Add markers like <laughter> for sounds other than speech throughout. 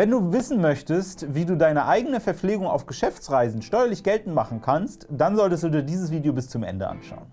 Wenn du wissen möchtest, wie du deine eigene Verpflegung auf Geschäftsreisen steuerlich geltend machen kannst, dann solltest du dir dieses Video bis zum Ende anschauen.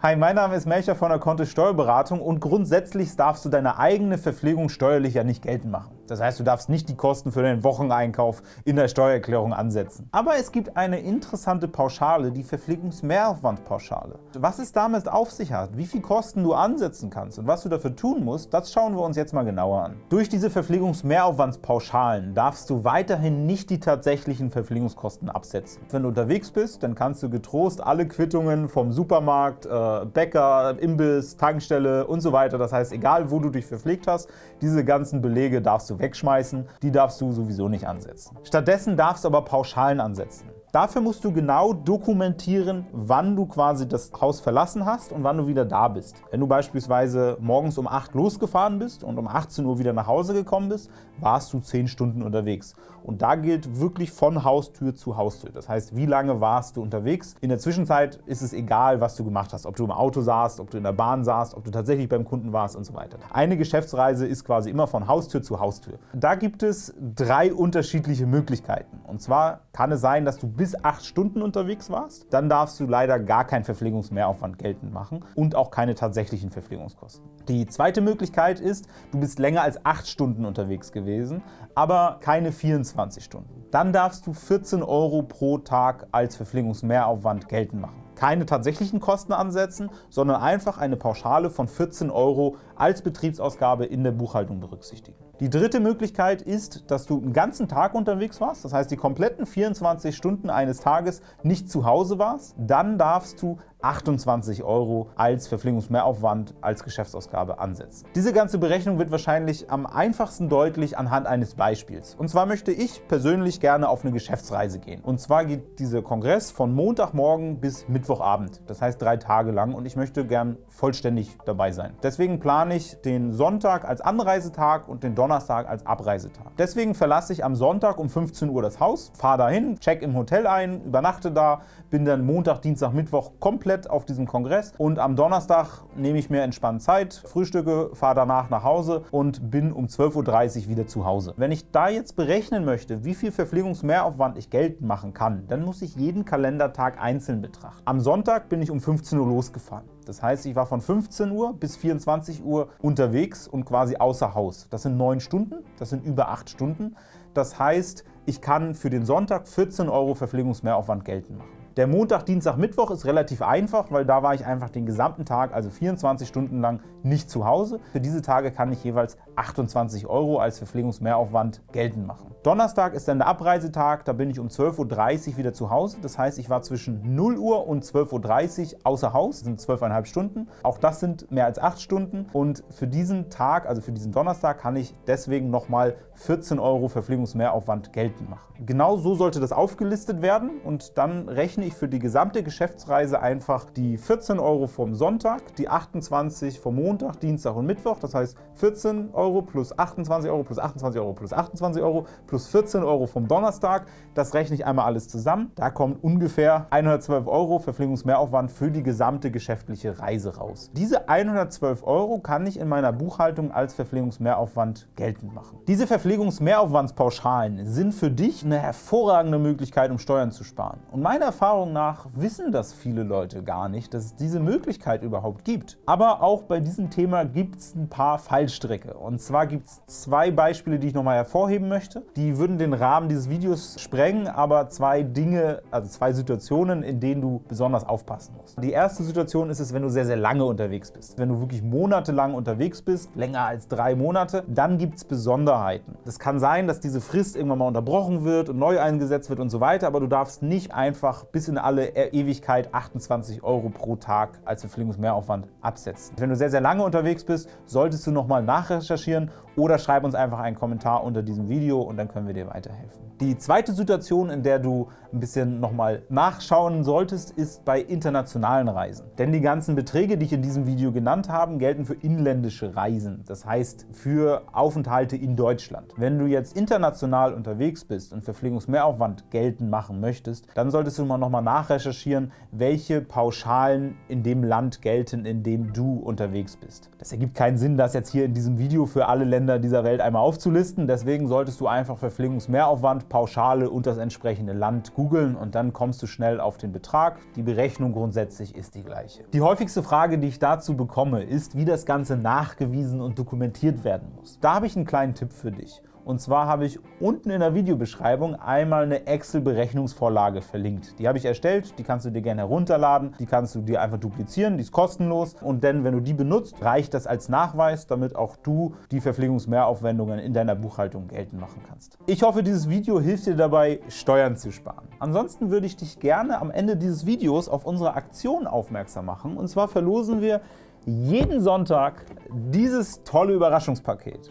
Hi, mein Name ist Melcher von der Kontist Steuerberatung und grundsätzlich darfst du deine eigene Verpflegung steuerlich ja nicht geltend machen. Das heißt, du darfst nicht die Kosten für deinen Wocheneinkauf in der Steuererklärung ansetzen. Aber es gibt eine interessante Pauschale, die Verpflegungsmehraufwandpauschale. Was es damit auf sich hat, wie viel Kosten du ansetzen kannst und was du dafür tun musst, das schauen wir uns jetzt mal genauer an. Durch diese Verpflegungsmehraufwandspauschalen darfst du weiterhin nicht die tatsächlichen Verpflegungskosten absetzen. Wenn du unterwegs bist, dann kannst du getrost alle Quittungen vom Supermarkt, äh, Bäcker, Imbiss, Tankstelle und so. Das heißt, egal wo du dich verpflegt hast, diese ganzen Belege darfst du wegschmeißen, die darfst du sowieso nicht ansetzen. Stattdessen darfst du aber Pauschalen ansetzen. Dafür musst du genau dokumentieren, wann du quasi das Haus verlassen hast und wann du wieder da bist. Wenn du beispielsweise morgens um 8 losgefahren bist und um 18 Uhr wieder nach Hause gekommen bist, warst du 10 Stunden unterwegs. Und da gilt wirklich von Haustür zu Haustür. Das heißt, wie lange warst du unterwegs? In der Zwischenzeit ist es egal, was du gemacht hast. Ob du im Auto saßt, ob du in der Bahn saßt, ob du tatsächlich beim Kunden warst und so weiter. Eine Geschäftsreise ist quasi immer von Haustür zu Haustür. Da gibt es drei unterschiedliche Möglichkeiten. Und zwar kann es sein, dass du bis bis acht Stunden unterwegs warst, dann darfst du leider gar keinen Verpflegungsmehraufwand geltend machen und auch keine tatsächlichen Verpflegungskosten. Die zweite Möglichkeit ist, du bist länger als acht Stunden unterwegs gewesen, aber keine 24 Stunden. Dann darfst du 14 Euro pro Tag als Verpflegungsmehraufwand geltend machen keine tatsächlichen Kosten ansetzen, sondern einfach eine Pauschale von 14 Euro als Betriebsausgabe in der Buchhaltung berücksichtigen. Die dritte Möglichkeit ist, dass du einen ganzen Tag unterwegs warst, das heißt die kompletten 24 Stunden eines Tages nicht zu Hause warst. Dann darfst du 28 Euro als Verpflegungsmehraufwand als Geschäftsausgabe ansetzen. Diese ganze Berechnung wird wahrscheinlich am einfachsten deutlich anhand eines Beispiels. Und zwar möchte ich persönlich gerne auf eine Geschäftsreise gehen. Und zwar geht dieser Kongress von Montagmorgen bis Mittwochabend, das heißt drei Tage lang und ich möchte gern vollständig dabei sein. Deswegen plane ich den Sonntag als Anreisetag und den Donnerstag als Abreisetag. Deswegen verlasse ich am Sonntag um 15 Uhr das Haus, fahre dahin, check im Hotel ein, übernachte da, bin dann Montag, Dienstag, Mittwoch komplett auf diesem Kongress und am Donnerstag nehme ich mir entspannt Zeit, frühstücke, fahre danach nach Hause und bin um 12.30 Uhr wieder zu Hause. Wenn ich da jetzt berechnen möchte, wie viel Verpflegungsmehraufwand ich geltend machen kann, dann muss ich jeden Kalendertag einzeln betrachten. Am Sonntag bin ich um 15 Uhr losgefahren. Das heißt, ich war von 15 Uhr bis 24 Uhr unterwegs und quasi außer Haus. Das sind neun Stunden, das sind über acht Stunden. Das heißt, ich kann für den Sonntag 14 Euro Verpflegungsmehraufwand geltend machen. Der Montag, Dienstag, Mittwoch ist relativ einfach, weil da war ich einfach den gesamten Tag, also 24 Stunden lang, nicht zu Hause. Für diese Tage kann ich jeweils 28 Euro als Verpflegungsmehraufwand geltend machen. Donnerstag ist dann der Abreisetag, da bin ich um 12.30 Uhr wieder zu Hause. Das heißt, ich war zwischen 0 Uhr und 12.30 Uhr außer Haus, das sind 12,5 Stunden. Auch das sind mehr als 8 Stunden und für diesen Tag, also für diesen Donnerstag, kann ich deswegen nochmal 14 Euro Verpflegungsmehraufwand geltend machen. Genau so sollte das aufgelistet werden und dann rechne ich für die gesamte Geschäftsreise einfach die 14 Euro vom Sonntag, die 28 vom Montag, Dienstag und Mittwoch, das heißt 14 Euro plus 28 Euro plus 28 Euro plus 28 Euro plus 14 Euro vom Donnerstag. Das rechne ich einmal alles zusammen. Da kommt ungefähr 112 Euro Verpflegungsmehraufwand für die gesamte geschäftliche Reise raus. Diese 112 Euro kann ich in meiner Buchhaltung als Verpflegungsmehraufwand geltend machen. Diese Verpflegungsmehraufwandspauschalen sind für dich eine hervorragende Möglichkeit, um Steuern zu sparen. Und meiner Erfahrung nach wissen das viele Leute gar nicht, dass es diese Möglichkeit überhaupt gibt. Aber auch bei diesem Thema gibt es ein paar Fallstricke. Und zwar gibt es zwei Beispiele, die ich nochmal hervorheben möchte. Die würden den Rahmen dieses Videos sprengen, aber zwei Dinge, also zwei Situationen, in denen du besonders aufpassen musst. Die erste Situation ist es, wenn du sehr, sehr lange unterwegs bist. Wenn du wirklich monatelang unterwegs bist, länger als drei Monate, dann gibt es Besonderheiten. Es kann sein, dass diese Frist irgendwann mal unterbrochen wird und neu eingesetzt wird und so weiter, aber du darfst nicht einfach bis in alle Ewigkeit 28 Euro pro Tag als Verpflegungsmehraufwand absetzen. Wenn du sehr, sehr lange unterwegs bist, solltest du nochmal nachrecherchieren oder schreib uns einfach einen Kommentar unter diesem Video und dann können wir dir weiterhelfen. Die zweite Situation, in der du ein bisschen nochmal nachschauen solltest, ist bei internationalen Reisen. Denn die ganzen Beträge, die ich in diesem Video genannt habe, gelten für inländische Reisen, das heißt für Aufenthalte in Deutschland. Wenn du jetzt international unterwegs bist und Verpflegungsmehraufwand geltend machen möchtest, dann solltest du mal nochmal nachrecherchieren, welche Pauschalen in dem Land gelten, in dem du unterwegs bist. Das ergibt keinen Sinn, das jetzt hier in diesem Video für alle Länder dieser Welt einmal aufzulisten. Deswegen solltest du einfach Verpflegungsmehraufwand, Pauschale und das entsprechende Land googeln und dann kommst du schnell auf den Betrag. Die Berechnung grundsätzlich ist die gleiche. Die häufigste Frage, die ich dazu bekomme, ist, wie das Ganze nachgewiesen und dokumentiert werden muss. Da habe ich einen kleinen Tipp für dich. Und zwar habe ich unten in der Videobeschreibung einmal eine Excel-Berechnungsvorlage verlinkt. Die habe ich erstellt, die kannst du dir gerne herunterladen, die kannst du dir einfach duplizieren, die ist kostenlos. Und denn, wenn du die benutzt, reicht das als Nachweis, damit auch du die Verpflegungsmehraufwendungen in deiner Buchhaltung geltend machen kannst. Ich hoffe, dieses Video hilft dir dabei, Steuern zu sparen. Ansonsten würde ich dich gerne am Ende dieses Videos auf unsere Aktion aufmerksam machen. Und zwar verlosen wir jeden Sonntag dieses tolle Überraschungspaket.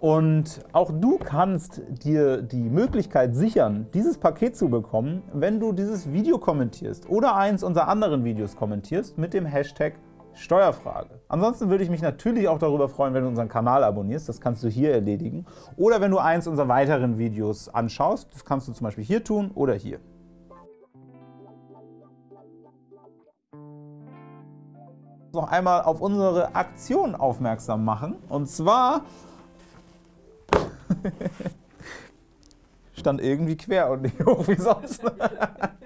Und auch du kannst dir die Möglichkeit sichern, dieses Paket zu bekommen, wenn du dieses Video kommentierst oder eins unserer anderen Videos kommentierst mit dem Hashtag Steuerfrage. Ansonsten würde ich mich natürlich auch darüber freuen, wenn du unseren Kanal abonnierst. Das kannst du hier erledigen. Oder wenn du eins unserer weiteren Videos anschaust. Das kannst du zum Beispiel hier tun oder hier. noch einmal auf unsere Aktion aufmerksam machen. Und zwar stand irgendwie quer und nicht hoch wie sonst. <laughs>